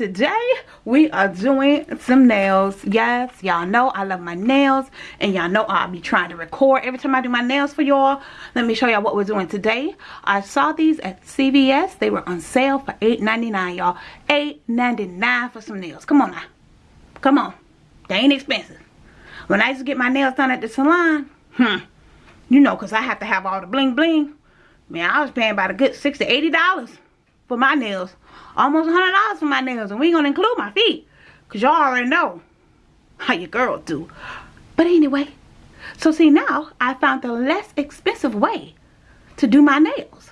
Today we are doing some nails. Yes, y'all know I love my nails and y'all know I'll be trying to record every time I do my nails for y'all. Let me show y'all what we're doing today. I saw these at CVS. They were on sale for $8.99 y'all. $8.99 for some nails. Come on now. Come on. They ain't expensive. When I used to get my nails done at the salon, hmm, you know because I have to have all the bling bling. Man, I was paying about a good 60 $80 for my nails. Almost $100 for my nails. And we ain't to include my feet. Because y'all already know how your girls do. But anyway. So see now, I found the less expensive way to do my nails.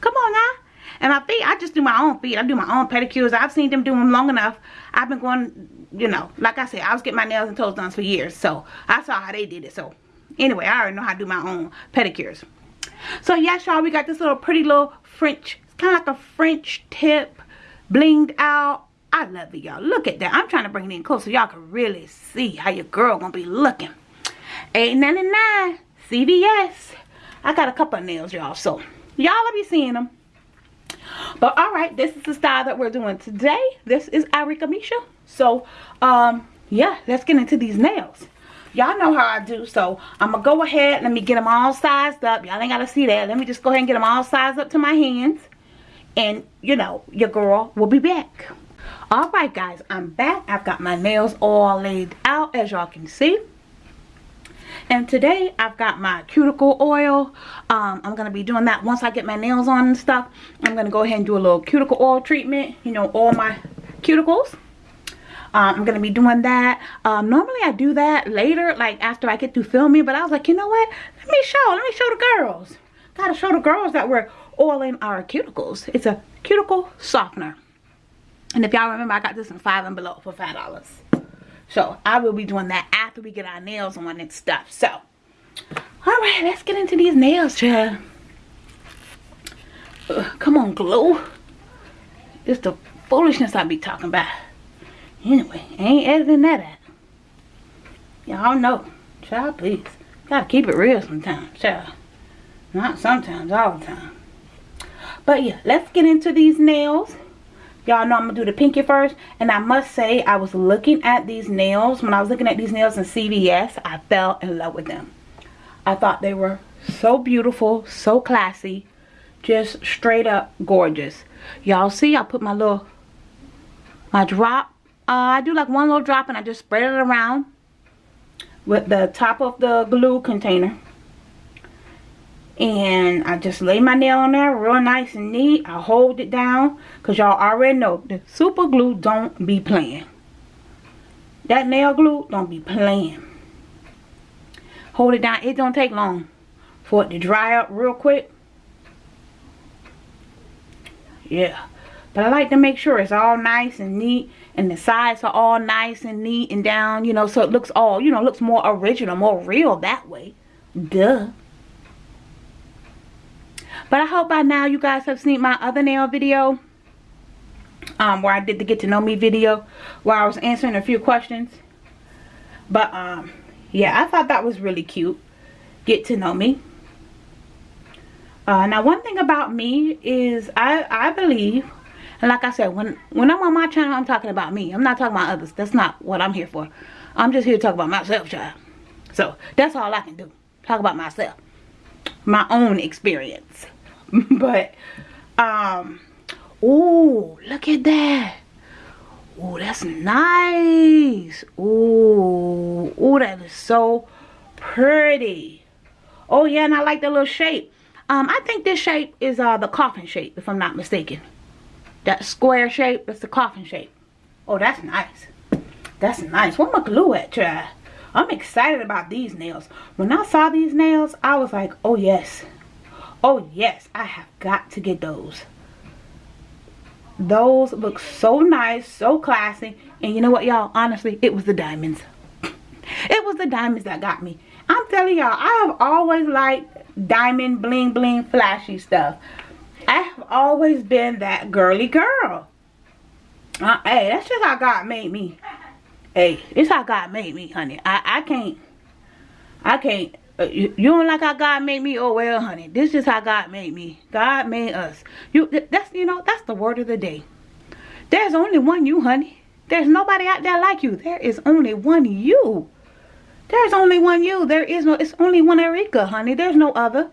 Come on now. And my feet, I just do my own feet. I do my own pedicures. I've seen them do them long enough. I've been going, you know, like I said, I was getting my nails and toes done for years. So I saw how they did it. So anyway, I already know how to do my own pedicures. So yes, y'all, we got this little pretty little French kind of like a French tip, blinged out. I love it, y'all. Look at that. I'm trying to bring it in close so y'all can really see how your girl gonna be looking. $8.99 CVS. I got a couple of nails, y'all. So, y'all will be seeing them. But, alright. This is the style that we're doing today. This is Arika Misha. So, um, yeah. Let's get into these nails. Y'all know how I do. So, I'm going to go ahead. Let me get them all sized up. Y'all ain't got to see that. Let me just go ahead and get them all sized up to my hands and you know your girl will be back. All right guys i'm back. I've got my nails all laid out as y'all can see. And today i've got my cuticle oil. Um, i'm gonna be doing that once i get my nails on and stuff. I'm gonna go ahead and do a little cuticle oil treatment you know all my cuticles. Um, I'm gonna be doing that. Um, normally I do that later like after I get through filming but I was like you know what? Let me show let me show the girls. Gotta show the girls that we're oiling our cuticles. It's a cuticle softener. And if y'all remember, I got this in five and below for five dollars. So I will be doing that after we get our nails on and stuff. So, alright, let's get into these nails, child. Uh, come on, glue. It's the foolishness I be talking about. Anyway, ain't editing that at. Y'all know. Child, please. Gotta keep it real sometimes, child. Not sometimes, all the time. But yeah, let's get into these nails. Y'all know I'm to do the pinky first. And I must say, I was looking at these nails. When I was looking at these nails in CVS, I fell in love with them. I thought they were so beautiful, so classy. Just straight up gorgeous. Y'all see, I put my little, my drop. Uh, I do like one little drop and I just spread it around with the top of the glue container and I just lay my nail on there real nice and neat. I hold it down because y'all already know the super glue don't be playing. That nail glue don't be playing. Hold it down. It don't take long for it to dry up real quick. Yeah. But I like to make sure it's all nice and neat and the sides are all nice and neat and down, you know, so it looks all, you know, looks more original, more real that way. Duh. But I hope by now you guys have seen my other nail video. Um, where I did the get to know me video. Where I was answering a few questions. But um, yeah, I thought that was really cute. Get to know me. Uh, now one thing about me is I, I believe and like I said, when when I'm on my channel, I'm talking about me. I'm not talking about others. That's not what I'm here for. I'm just here to talk about myself, child. So, that's all I can do. Talk about myself. My own experience. but um oh look at that. Oh that's nice. Oh oh that is so pretty. Oh yeah and i like the little shape. Um i think this shape is uh the coffin shape if i'm not mistaken. That square shape that's the coffin shape. Oh that's nice. That's nice. Where my glue at try i'm excited about these nails. When i saw these nails i was like oh yes Oh yes, I have got to get those. Those look so nice, so classy. And you know what, y'all? Honestly, it was the diamonds. it was the diamonds that got me. I'm telling y'all, I have always liked diamond, bling, bling, flashy stuff. I have always been that girly girl. Uh, hey, that's just how God made me. Hey, it's how God made me, honey. I, I can't, I can't Uh, you, you, don't like how God made me? Oh, well, honey. This is how God made me. God made us. You, that's, you know, that's the word of the day. There's only one you, honey. There's nobody out there like you. There is only one you. There's only one you. There is no, it's only one Erika, honey. There's no other.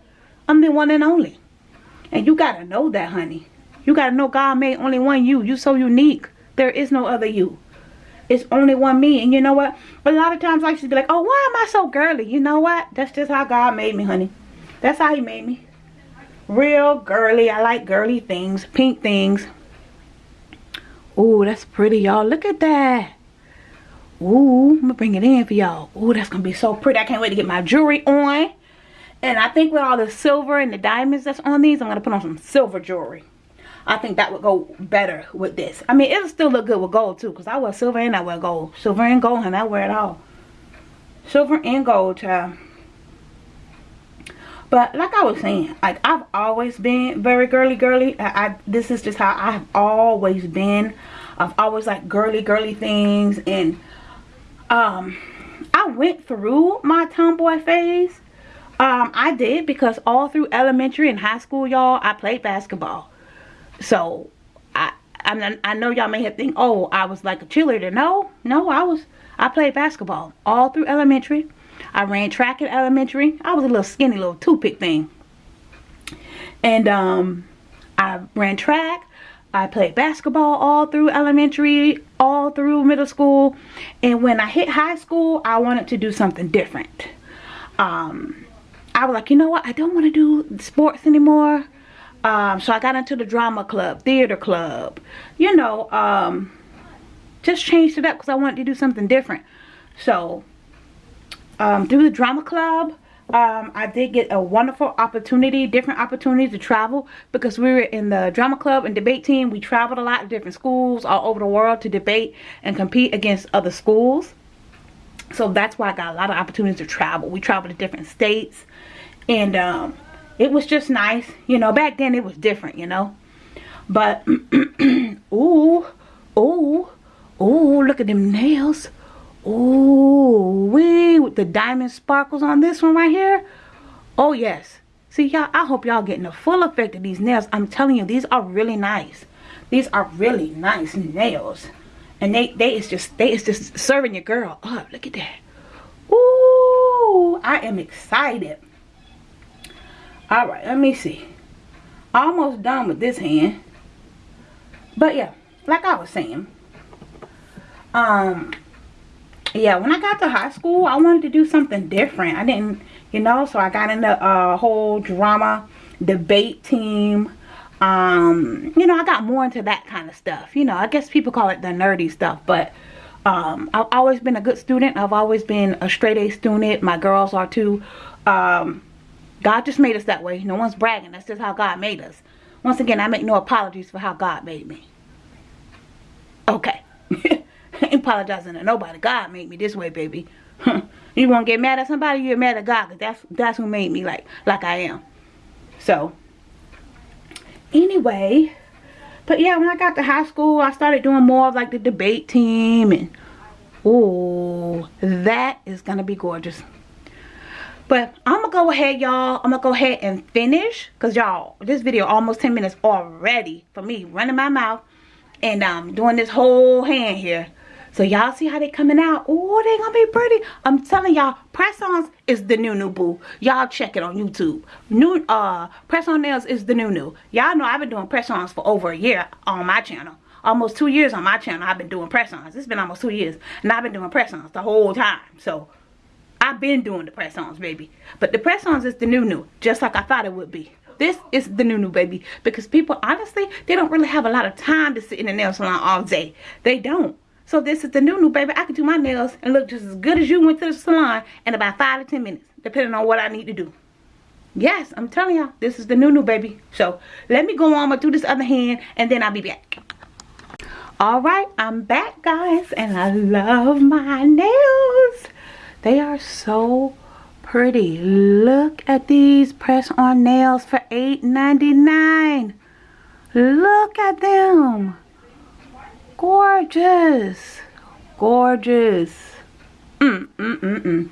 I'm the one and only. And you gotta know that, honey. You gotta know God made only one you. You so unique. There is no other you. It's only one me. And you know what? A lot of times I used to be like, oh, why am I so girly? You know what? That's just how God made me, honey. That's how he made me. Real girly. I like girly things. Pink things. Ooh, that's pretty, y'all. Look at that. Ooh, I'm to bring it in for y'all. Ooh, that's to be so pretty. I can't wait to get my jewelry on. And I think with all the silver and the diamonds that's on these, I'm to put on some silver jewelry. I think that would go better with this. I mean, it'll still look good with gold too. Because I wear silver and I wear gold. Silver and gold, and I wear it all. Silver and gold, child. But like I was saying, like I've always been very girly girly. I, I this is just how I've always been. I've always like girly girly things and um I went through my tomboy phase. Um I did because all through elementary and high school y'all I played basketball. So I I, mean, I know y'all may have think, oh, I was like a cheerleader. No, no, I was I played basketball all through elementary. I ran track in elementary. I was a little skinny little toothpick thing. And um I ran track. I played basketball all through elementary, all through middle school. And when I hit high school, I wanted to do something different. Um, I was like, you know what? I don't want to do sports anymore. Um, so I got into the drama club, theater club, you know, um, just changed it up because I wanted to do something different. So, um, through the drama club, um, I did get a wonderful opportunity, different opportunities to travel because we were in the drama club and debate team. We traveled a lot to different schools all over the world to debate and compete against other schools. So that's why I got a lot of opportunities to travel. We traveled to different states and um, it was just nice you know back then it was different you know. But ooh ooh ooh look at them nails. Ooh wee with the diamond sparkles on this one right here. Oh yes. See y'all i hope y'all getting the full effect of these nails. I'm telling you these are really nice. These are really nice nails. And they they is just they is just serving your girl up. Look at that. Ooh i am excited all right let me see. Almost done with this hand. But yeah like i was saying um yeah when i got to high school i wanted to do something different. I didn't you know so i got in the uh, whole drama debate team. Um you know i got more into that kind of stuff. You know i guess people call it the nerdy stuff but um i've always been a good student. I've always been a straight a student. My girls are too. Um God just made us that way. No one's bragging. That's just how God made us. Once again, I make no apologies for how God made me. Okay. Ain't apologizing to nobody. God made me this way, baby. you won't get mad at somebody, you're mad at God. Cause that's, that's who made me like, like I am. So, anyway. But yeah, when I got to high school, I started doing more of like the debate team. And, oh, that is going to be gorgeous. But I'm to go ahead, y'all. I'm to go ahead and finish. Because, y'all, this video almost 10 minutes already for me running my mouth. And um, doing this whole hand here. So, y'all see how they coming out? Oh, they to be pretty. I'm telling y'all, press-ons is the new new boo. Y'all check it on YouTube. New uh, press-on nails is the new new. Y'all know I've been doing press-ons for over a year on my channel almost two years on my channel I've been doing press-ons. It's been almost two years. And I've been doing press-ons the whole time. So I've been doing the press-ons, baby. But the press-ons is the new-new, just like I thought it would be. This is the new-new, baby. Because people, honestly, they don't really have a lot of time to sit in the nail salon all day. They don't. So this is the new-new, baby. I can do my nails and look just as good as you went to the salon in about 5 to 10 minutes, depending on what I need to do. Yes, I'm telling y'all, this is the new-new, baby. So let me go on and do this other hand, and then I'll be back. Alright, I'm back, guys, and I love my nails. They are so pretty. Look at these press-on nails for $8.99. Look at them. Gorgeous. Gorgeous. Mm, mm, mm, mm.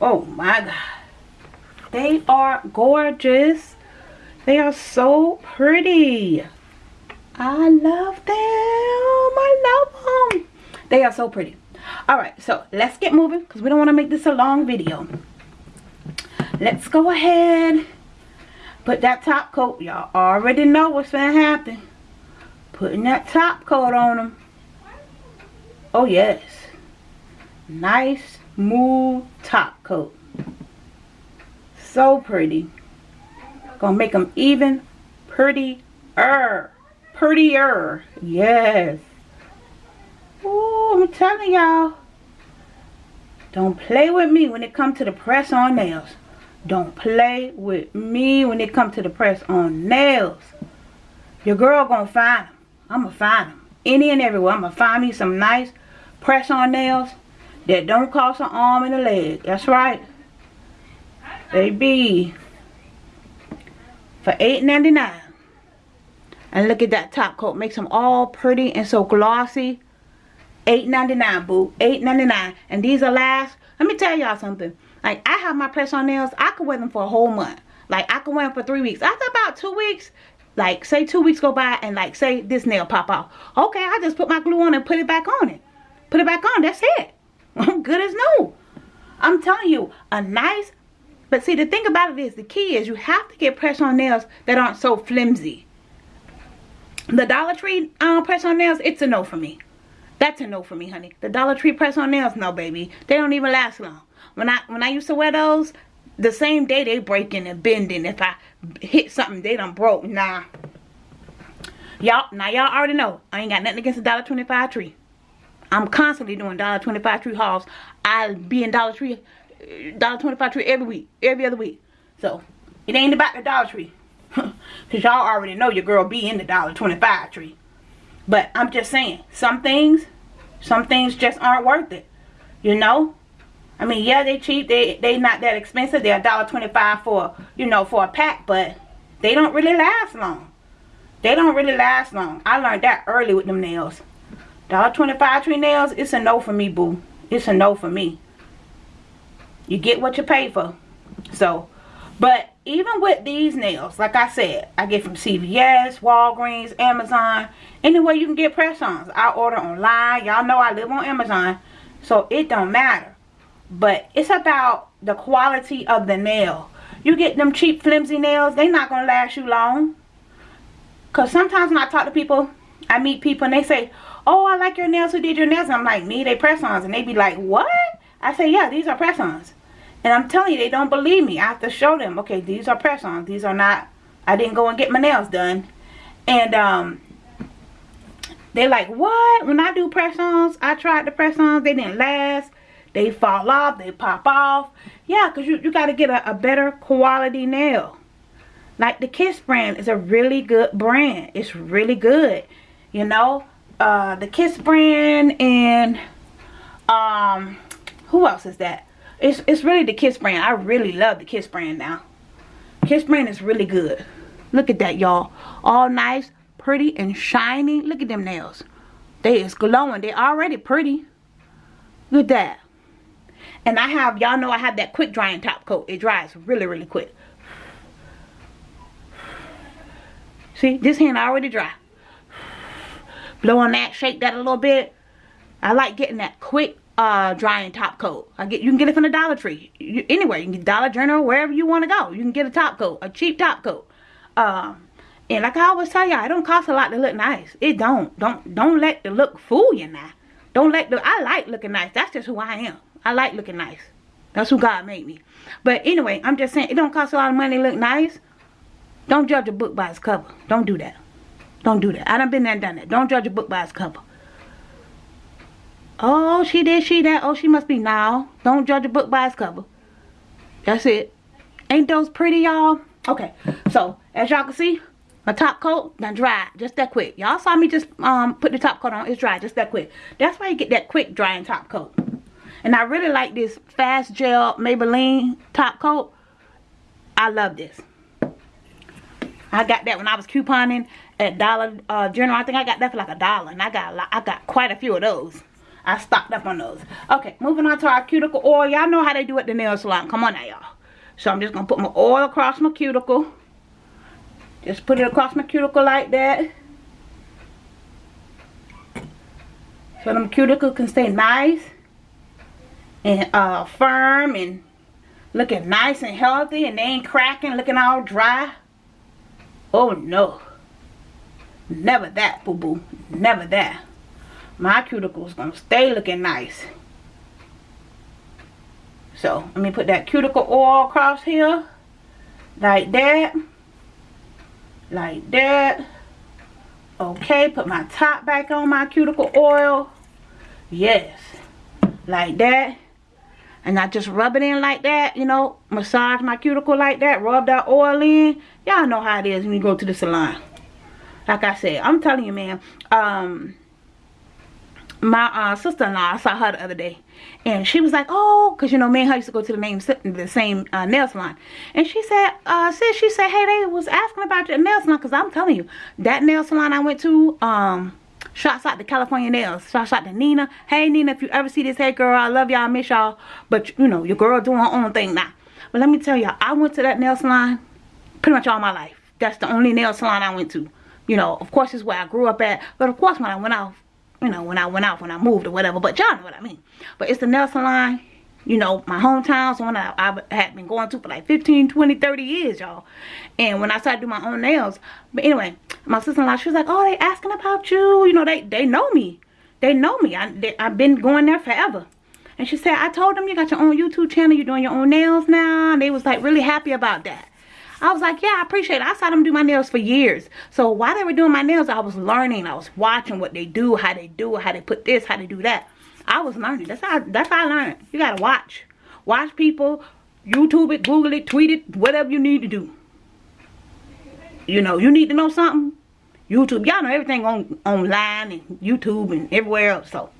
Oh my God. They are gorgeous. They are so pretty. I love them. I love them. They are so pretty. Alright, so let's get moving because we don't want to make this a long video. Let's go ahead. Put that top coat. Y'all already know what's to happen. Putting that top coat on them. Oh, yes. Nice, smooth top coat. So pretty. Gonna make them even prettier. Prettier. Yes. Ooh, I'm telling y'all. Don't play with me when it comes to the press on nails. Don't play with me when it comes to the press on nails. Your girl gonna find them. I'm gonna find them. Any and everywhere. I'm gonna find me some nice press on nails that don't cost an arm and a leg. That's right. They be For $8.99. And look at that top coat. Makes them all pretty and so glossy. $8.99, boo. $8.99. And these are last. Let me tell y'all something. Like, I have my press-on nails. I could wear them for a whole month. Like, I could wear them for three weeks. After about two weeks, like, say two weeks go by and, like, say this nail pop off. Okay, I just put my glue on and put it back on it. Put it back on. That's it. I'm good as new. I'm telling you, a nice... But see, the thing about it is, the key is you have to get press-on nails that aren't so flimsy. The Dollar Tree um, press-on nails, it's a no for me. That's a no for me, honey. The Dollar Tree press-on nails, no, baby. They don't even last long. When I when I used to wear those, the same day they breaking and bending. If I hit something, they done broke. Nah. Y'all, now y'all already know. I ain't got nothing against the Dollar Twenty Five Tree. I'm constantly doing Dollar Twenty Five Tree hauls. I'll be in Dollar Tree, uh, Dollar Twenty Five Tree every week, every other week. So it ain't about the Dollar Tree, cause y'all already know your girl be in the Dollar Twenty Five Tree. But I'm just saying, some things, some things just aren't worth it. You know? I mean, yeah, they cheap. They they not that expensive. They're $1.25 for, you know, for a pack. But they don't really last long. They don't really last long. I learned that early with them nails. $1.25 tree nails, it's a no for me, boo. It's a no for me. You get what you pay for. So, but even with these nails, like I said, I get from CVS, Walgreens, Amazon, anywhere you can get press-ons. I order online. Y'all know I live on Amazon, so it don't matter. But it's about the quality of the nail. You get them cheap, flimsy nails, they not going to last you long. Because sometimes when I talk to people, I meet people and they say, oh, I like your nails. Who did your nails? And I'm like, me, they press-ons. And they be like, what? I say, yeah, these are press-ons. And I'm telling you, they don't believe me. I have to show them, okay, these are press-ons. These are not, I didn't go and get my nails done. And um, they're like, what? When I do press-ons, I tried the press-ons. They didn't last. They fall off. They pop off. Yeah, because you, you got to get a, a better quality nail. Like the Kiss brand is a really good brand. It's really good. You know, uh, the Kiss brand and um, who else is that? It's, it's really the Kiss brand. I really love the Kiss brand now. Kiss brand is really good. Look at that, y'all. All nice, pretty, and shiny. Look at them nails. They is glowing. They already pretty. Look at that. And I have, y'all know I have that quick drying top coat. It dries really, really quick. See, this hand already dry. Blow on that, shake that a little bit. I like getting that quick uh, drying top coat. I get you can get it from the Dollar Tree. You, anywhere. You can get Dollar General, wherever you want to go. You can get a top coat, a cheap top coat. Um, and like I always tell y'all, it don't cost a lot to look nice. It don't. Don't don't let the look fool you now. Don't let the I like looking nice. That's just who I am. I like looking nice. That's who God made me. But anyway, I'm just saying it don't cost a lot of money to look nice. Don't judge a book by its cover. Don't do that. Don't do that. I done been there done that. Don't judge a book by its cover. Oh, she did, she that. Oh, she must be now. Don't judge a book by its cover. That's it. Ain't those pretty, y'all? Okay, so as y'all can see, my top coat done dry just that quick. Y'all saw me just um put the top coat on. It's dry just that quick. That's why you get that quick drying top coat. And I really like this Fast Gel Maybelline top coat. I love this. I got that when I was couponing at Dollar uh, General. I think I got that for like a dollar. And I got I got quite a few of those. I stocked up on those. Okay, moving on to our cuticle oil. Y'all know how they do at the nail salon. Come on now, y'all. So I'm just going to put my oil across my cuticle. Just put it across my cuticle like that. So them cuticles can stay nice and uh, firm and looking nice and healthy and they ain't cracking, looking all dry. Oh no. Never that, boo-boo. Never that. My cuticles gonna stay looking nice. So, let me put that cuticle oil across here. Like that. Like that. Okay, put my top back on my cuticle oil. Yes. Like that. And I just rub it in like that, you know, massage my cuticle like that, rub that oil in. Y'all know how it is when you go to the salon. Like I said, I'm telling you, man, um, my uh, sister-in-law, I saw her the other day. And she was like, oh, because, you know, me and her used to go to the, name, the same uh, nail salon. And she said, uh, sis, she said, hey, they was asking about your nail salon. Because I'm telling you, that nail salon I went to, um, Shouts out to California Nails. Shouts out to Nina. Hey, Nina, if you ever see this, hey, girl, I love y'all. I miss y'all. But, you know, your girl doing her own thing now. But let me tell y'all, I went to that nail salon pretty much all my life. That's the only nail salon I went to. You know, of course, it's where I grew up at. But, of course, when I went off, you know, when I went out, when I moved or whatever. But y'all know what I mean. But it's the nail salon you know, my hometown, so one I, I had been going to for like 15, 20, 30 years, y'all. And when I started doing my own nails, but anyway, my sister-in-law, she was like, oh, they asking about you. You know, they, they know me. They know me. I, they, I've been going there forever. And she said, I told them you got your own YouTube channel. You're doing your own nails now. And they was like really happy about that. I was like, yeah, I appreciate it. I saw them do my nails for years. So while they were doing my nails, I was learning. I was watching what they do, how they do it, how they put this, how they do that. I was learning. That's how that's how I learned. You gotta watch. Watch people, YouTube it, Google it, tweet it, whatever you need to do. You know, you need to know something. YouTube, y'all know everything on online and YouTube and everywhere else. So,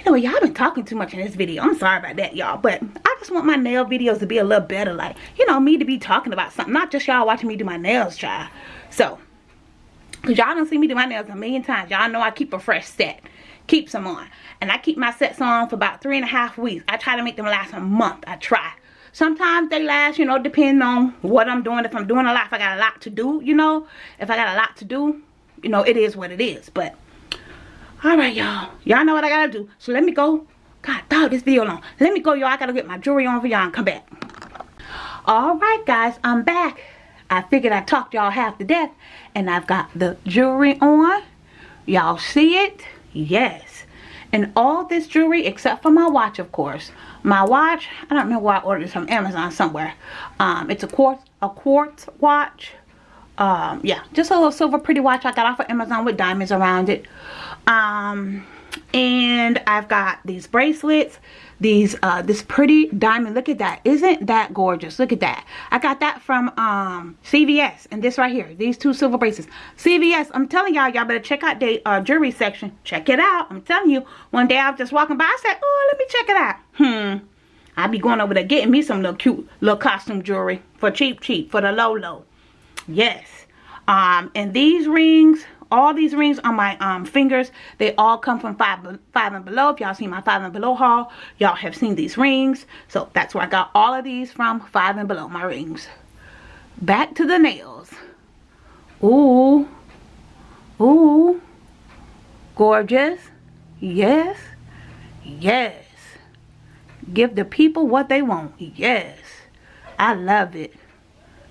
anyway, y'all been talking too much in this video. I'm sorry about that, y'all. But I just want my nail videos to be a little better. Like, you know, me to be talking about something. Not just y'all watching me do my nails, child. So, because y'all don't see me do my nails a million times. Y'all know I keep a fresh set keep some on. And I keep my sets on for about three and a half weeks. I try to make them last a month. I try. Sometimes they last, you know, depending on what I'm doing. If I'm doing a lot, if I got a lot to do, you know. If I got a lot to do, you know, it is what it is. But, alright, y'all. Y'all know what I gotta do. So let me go. God, dog, this video long. Let me go, y'all. I gotta get my jewelry on for y'all and come back. Alright, guys. I'm back. I figured I talked y'all half to death. And I've got the jewelry on. Y'all see it? Yes. And all this jewelry, except for my watch, of course. My watch, I don't know why I ordered it from Amazon somewhere. Um, it's a quartz, a quartz watch. Um, yeah, just a little silver pretty watch I got off of Amazon with diamonds around it. Um, and I've got these bracelets these uh this pretty diamond. Look at that. Isn't that gorgeous? Look at that. I got that from um cvs and this right here these two silver bracelets. Cvs i'm telling y'all y'all better check out the uh, jewelry section. Check it out. I'm telling you. One day i was just walking by i said oh let me check it out. Hmm. I'll be going over there getting me some little cute little costume jewelry for cheap cheap for the low low. Yes. Um and these rings all these rings on my um, fingers. They all come from five five and below. If y'all seen my five and below haul y'all have seen these rings. So that's where i got all of these from five and below my rings. Back to the nails. Ooh. Ooh. Gorgeous. Yes. Yes. Give the people what they want. Yes. I love it.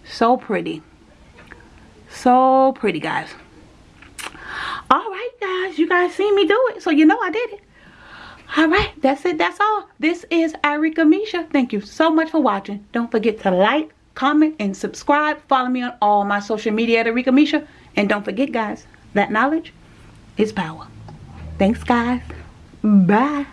So pretty. So pretty guys all right guys you guys seen me do it so you know i did it. All right that's it that's all. This is Irika Misha. Thank you so much for watching. Don't forget to like comment and subscribe. Follow me on all my social media at Irika Misha. And don't forget guys that knowledge is power. Thanks guys. Bye